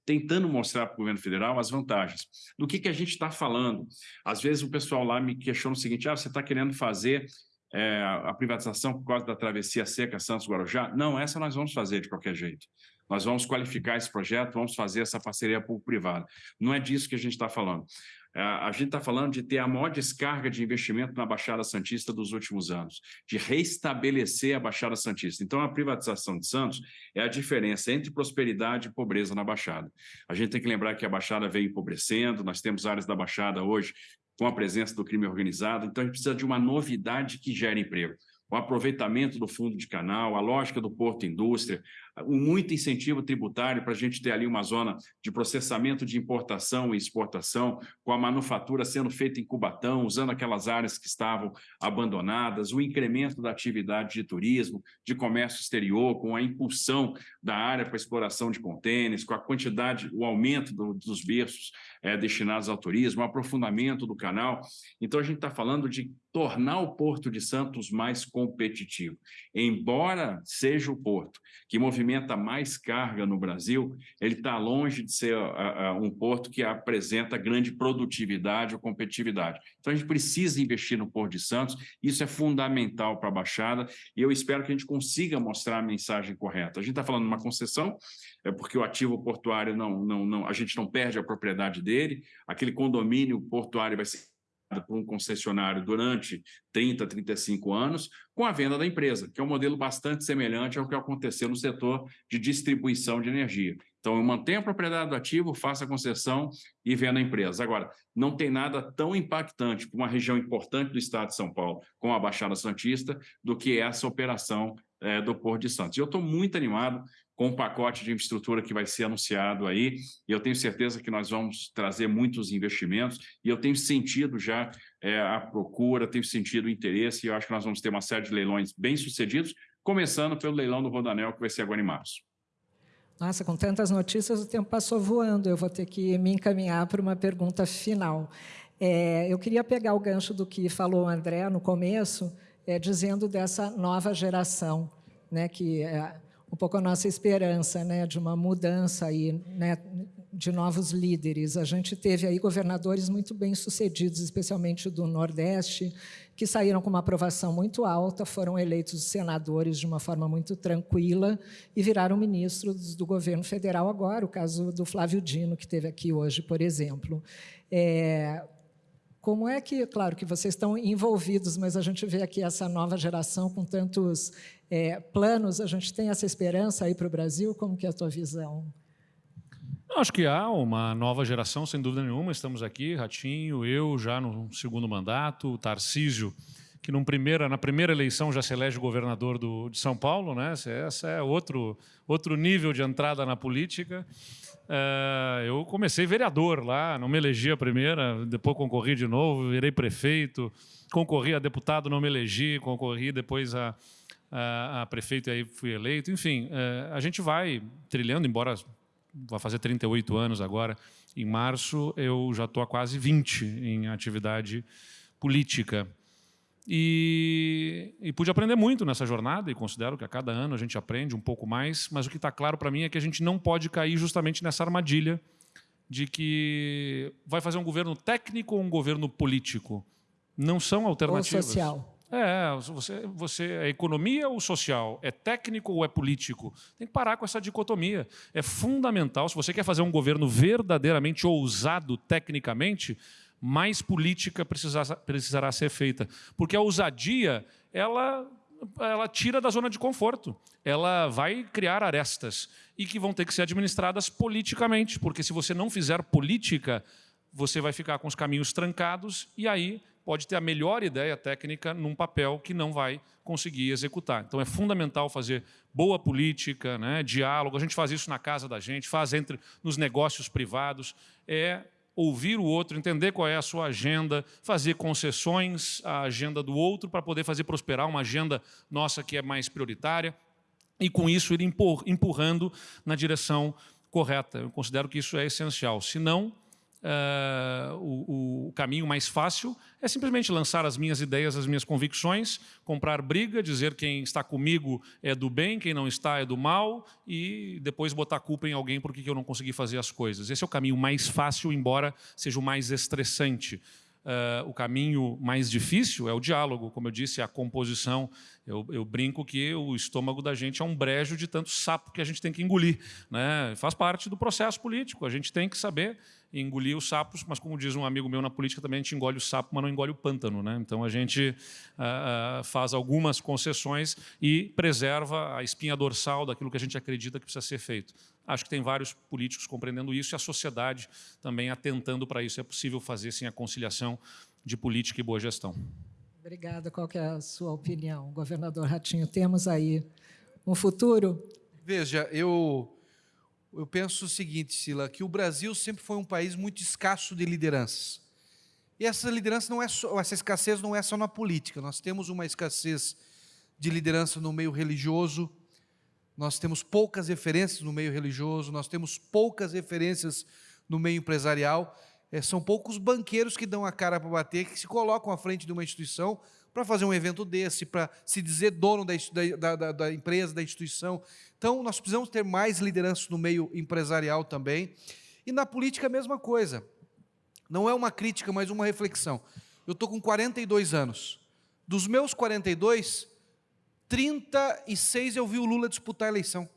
tentando mostrar para o governo federal as vantagens. Do que, que a gente está falando? Às vezes o pessoal lá me questiona o seguinte, ah, você está querendo fazer é, a privatização por causa da travessia seca Santos-Guarujá? Não, essa nós vamos fazer de qualquer jeito. Nós vamos qualificar esse projeto, vamos fazer essa parceria público-privada. Não é disso que a gente está falando. É, a gente está falando de ter a maior descarga de investimento na Baixada Santista dos últimos anos, de reestabelecer a Baixada Santista. Então, a privatização de Santos é a diferença entre prosperidade e pobreza na Baixada. A gente tem que lembrar que a Baixada veio empobrecendo, nós temos áreas da Baixada hoje com a presença do crime organizado. Então, a gente precisa de uma novidade que gere emprego. O aproveitamento do fundo de canal, a lógica do porto indústria, muito incentivo tributário para a gente ter ali uma zona de processamento de importação e exportação, com a manufatura sendo feita em Cubatão, usando aquelas áreas que estavam abandonadas, o incremento da atividade de turismo, de comércio exterior, com a impulsão da área para exploração de contêineres, com a quantidade, o aumento do, dos berços é, destinados ao turismo, o aprofundamento do canal. Então, a gente está falando de tornar o Porto de Santos mais competitivo. Embora seja o porto que movimenta mais carga no Brasil, ele está longe de ser uh, uh, um porto que apresenta grande produtividade ou competitividade. Então, a gente precisa investir no Porto de Santos, isso é fundamental para a Baixada, e eu espero que a gente consiga mostrar a mensagem correta. A gente está falando de uma concessão, é porque o ativo portuário não, não, não, a gente não perde a propriedade dele, aquele condomínio portuário vai ser por um concessionário durante 30, 35 anos, com a venda da empresa, que é um modelo bastante semelhante ao que aconteceu no setor de distribuição de energia. Então, eu mantenho a propriedade do ativo, faço a concessão e vendo a empresa. Agora, não tem nada tão impactante para uma região importante do estado de São Paulo, como a Baixada Santista, do que essa operação é, do Porto de Santos. E eu estou muito animado com o pacote de infraestrutura que vai ser anunciado aí, e eu tenho certeza que nós vamos trazer muitos investimentos, e eu tenho sentido já é, a procura, tenho sentido o interesse, e eu acho que nós vamos ter uma série de leilões bem-sucedidos, começando pelo leilão do Rodanel, que vai ser agora em março. Nossa, com tantas notícias, o tempo passou voando. Eu vou ter que me encaminhar para uma pergunta final. É, eu queria pegar o gancho do que falou o André no começo, é, dizendo dessa nova geração, né, que é, um pouco a nossa esperança né, de uma mudança aí, né, de novos líderes. A gente teve aí governadores muito bem sucedidos, especialmente do Nordeste, que saíram com uma aprovação muito alta, foram eleitos senadores de uma forma muito tranquila e viraram ministros do governo federal agora, o caso do Flávio Dino, que teve aqui hoje, por exemplo. É, como é que, claro que vocês estão envolvidos, mas a gente vê aqui essa nova geração com tantos é, planos, a gente tem essa esperança aí para o Brasil? Como que é a tua visão? Acho que há uma nova geração, sem dúvida nenhuma. Estamos aqui, Ratinho, eu já no segundo mandato, o Tarcísio, que primeira, na primeira eleição já se elege governador do, de São Paulo. Né? Esse é outro, outro nível de entrada na política. Uh, eu comecei vereador lá, não me elegi a primeira, depois concorri de novo, virei prefeito, concorri a deputado, não me elegi, concorri depois a, a, a prefeito e aí fui eleito. Enfim, uh, a gente vai trilhando, embora vai fazer 38 anos agora, em março, eu já estou há quase 20 em atividade política. E, e, pude aprender muito nessa jornada, e considero que a cada ano a gente aprende um pouco mais, mas o que está claro para mim é que a gente não pode cair justamente nessa armadilha de que vai fazer um governo técnico ou um governo político. Não são alternativas. Ou social. É, você, você é economia ou social? É técnico ou é político? Tem que parar com essa dicotomia. É fundamental, se você quer fazer um governo verdadeiramente ousado tecnicamente, mais política precisar, precisará ser feita. Porque a ousadia, ela, ela tira da zona de conforto. Ela vai criar arestas e que vão ter que ser administradas politicamente, porque se você não fizer política, você vai ficar com os caminhos trancados e aí pode ter a melhor ideia técnica num papel que não vai conseguir executar. Então é fundamental fazer boa política, né, diálogo, a gente faz isso na casa da gente, faz entre nos negócios privados, é ouvir o outro, entender qual é a sua agenda, fazer concessões à agenda do outro para poder fazer prosperar uma agenda nossa que é mais prioritária e com isso ir empurrando na direção correta. Eu considero que isso é essencial. Se não, Uh, o, o, caminho mais fácil é simplesmente lançar as minhas ideias, as minhas convicções, comprar briga, dizer quem está comigo é do bem, quem não está é do mal, e depois botar culpa em alguém porque eu não consegui fazer as coisas. Esse é o caminho mais fácil, embora seja o mais estressante. Uh, o caminho mais difícil é o diálogo, como eu disse, a composição. Eu, eu, brinco que o estômago da gente é um brejo de tanto sapo que a gente tem que engolir. Né? Faz parte do processo político, a gente tem que saber engolir os sapos, mas como diz um amigo meu na política, também a gente engole o sapo, mas não engole o pântano. Né? Então a gente uh, faz algumas concessões e preserva a espinha dorsal daquilo que a gente acredita que precisa ser feito. Acho que tem vários políticos compreendendo isso e a sociedade também atentando para isso. É possível fazer sim a conciliação de política e boa gestão. Obrigada. Qual é a sua opinião, governador Ratinho? Temos aí um futuro? Veja, eu eu penso o seguinte, Sila, que o Brasil sempre foi um país muito escasso de lideranças. E essa liderança não é só, essa escassez não é só na política. Nós temos uma escassez de liderança no meio religioso. Nós temos poucas referências no meio religioso, nós temos poucas referências no meio empresarial. É, são poucos banqueiros que dão a cara para bater, que se colocam à frente de uma instituição para fazer um evento desse, para se dizer dono da, da, da, da, empresa, da instituição. Então, nós precisamos ter mais liderança no meio empresarial também. E na política, a mesma coisa. Não é uma crítica, mas uma reflexão. Eu estou com 42 anos. Dos meus 42, 36 eu vi o Lula disputar a eleição.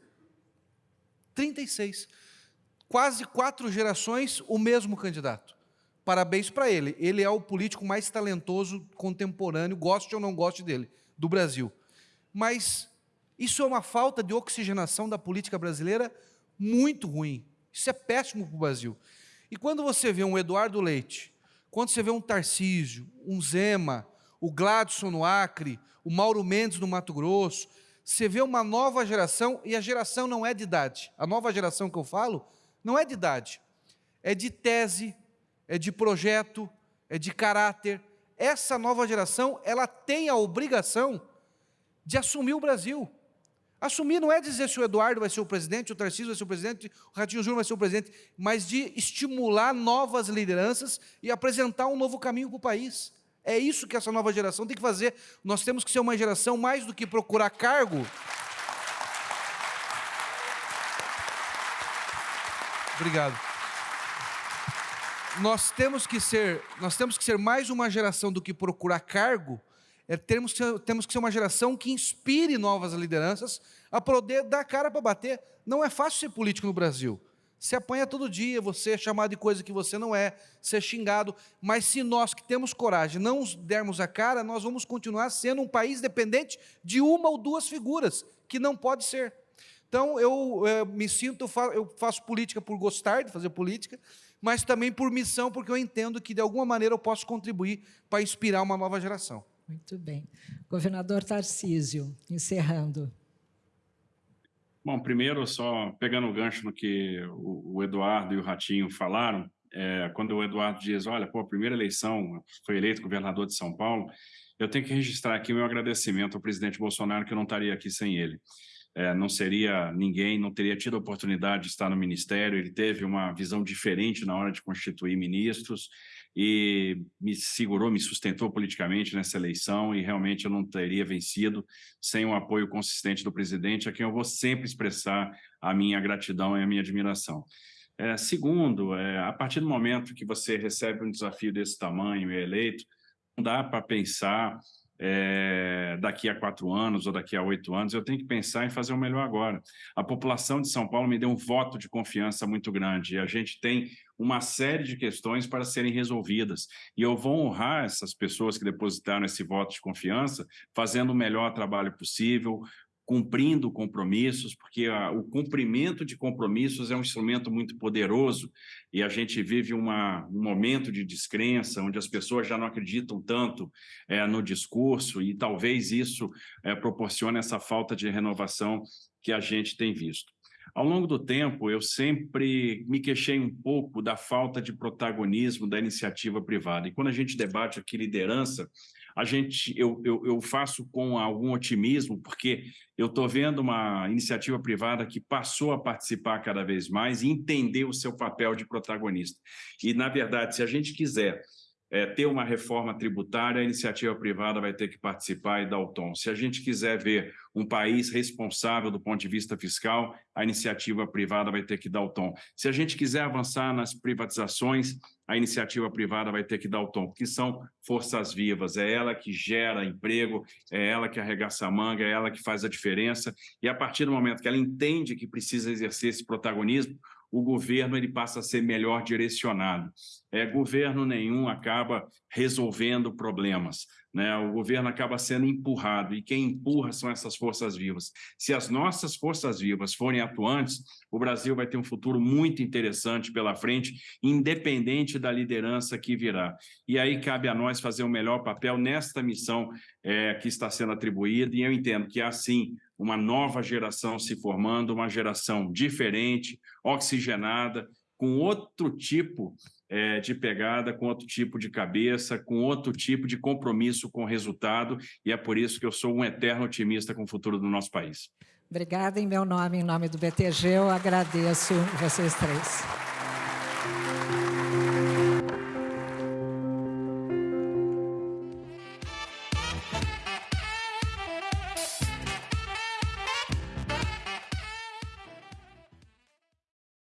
36. Quase quatro gerações, o mesmo candidato. Parabéns para ele. Ele é o político mais talentoso contemporâneo, goste ou não goste dele, do Brasil. Mas isso é uma falta de oxigenação da política brasileira muito ruim. Isso é péssimo para o Brasil. E quando você vê um Eduardo Leite, quando você vê um Tarcísio, um Zema, o Gladson no Acre, o Mauro Mendes no Mato Grosso, você vê uma nova geração, e a geração não é de idade. A nova geração que eu falo não é de idade, é de tese, é de projeto, é de caráter. Essa nova geração, ela tem a obrigação de assumir o Brasil. Assumir não é dizer se o Eduardo vai ser o presidente, o Tarcísio vai ser o presidente, o Ratinho Júnior vai ser o presidente, mas de estimular novas lideranças e apresentar um novo caminho para o país. É isso que essa nova geração tem que fazer. Nós temos que ser uma geração mais do que procurar cargo. Obrigado nós temos que ser, nós temos que ser mais uma geração do que procurar cargo, é, temos, que ser, temos que ser uma geração que inspire novas lideranças a poder dar cara para bater. Não é fácil ser político no Brasil. Você apanha todo dia, você é chamado de coisa que você não é, ser xingado. Mas se nós que temos coragem não dermos a cara, nós vamos continuar sendo um país dependente de uma ou duas figuras, que não pode ser. Então, eu, eu eh, me sinto, eu faço política por gostar de fazer política, mas também por missão, porque eu entendo que, de alguma maneira, eu posso contribuir para inspirar uma nova geração. Muito bem. Governador Tarcísio, encerrando. Bom, primeiro, só pegando o gancho no que o, Eduardo e o Ratinho falaram, é, quando o Eduardo diz, olha, pô, a primeira eleição, foi eleito governador de São Paulo, eu tenho que registrar aqui o meu agradecimento ao presidente Bolsonaro, que eu não estaria aqui sem ele. É, não seria ninguém, não teria tido a oportunidade de estar no ministério, ele teve uma visão diferente na hora de constituir ministros, e me segurou, me sustentou politicamente nessa eleição e realmente eu não teria vencido sem o apoio consistente do presidente, a quem eu vou sempre expressar a minha gratidão e a minha admiração. É, segundo, é, a partir do momento que você recebe um desafio desse tamanho e é eleito, não dá para pensar é, daqui a quatro anos ou daqui a oito anos, eu tenho que pensar em fazer o melhor agora. A população de São Paulo me deu um voto de confiança muito grande e a gente tem uma série de questões para serem resolvidas. E eu vou honrar essas pessoas que depositaram esse voto de confiança, fazendo o melhor trabalho possível, cumprindo compromissos, porque a, o cumprimento de compromissos é um instrumento muito poderoso e a gente vive uma, um momento de descrença, onde as pessoas já não acreditam tanto é, no discurso e talvez isso é, proporcione essa falta de renovação que a gente tem visto. Ao longo do tempo, eu sempre me queixei um pouco da falta de protagonismo da iniciativa privada. E quando a gente debate aqui liderança, a gente, eu, eu, eu faço com algum otimismo, porque eu estou vendo uma iniciativa privada que passou a participar cada vez mais e entender o seu papel de protagonista. E, na verdade, se a gente quiser é, ter uma reforma tributária, a iniciativa privada vai ter que participar e dar o tom. Se a gente quiser ver um país responsável do ponto de vista fiscal, a iniciativa privada vai ter que dar o tom. Se a gente quiser avançar nas privatizações, a iniciativa privada vai ter que dar o tom, porque são forças vivas, é ela que gera emprego, é ela que arregaça a manga, é ela que faz a diferença, e a partir do momento que ela entende que precisa exercer esse protagonismo, o governo ele passa a ser melhor direcionado. É, governo nenhum acaba resolvendo problemas. Né? O governo acaba sendo empurrado, e quem empurra são essas forças vivas. Se as nossas forças vivas forem atuantes, o Brasil vai ter um futuro muito interessante pela frente, independente da liderança que virá. E aí cabe a nós fazer o melhor papel nesta missão é, que está sendo atribuída, e eu entendo que, assim, uma nova geração se formando, uma geração diferente, oxigenada, com outro tipo é, de pegada, com outro tipo de cabeça, com outro tipo de compromisso com o resultado, e é por isso que eu sou um eterno otimista com o futuro do nosso país. Obrigada em meu nome, em nome do BTG, eu agradeço vocês três.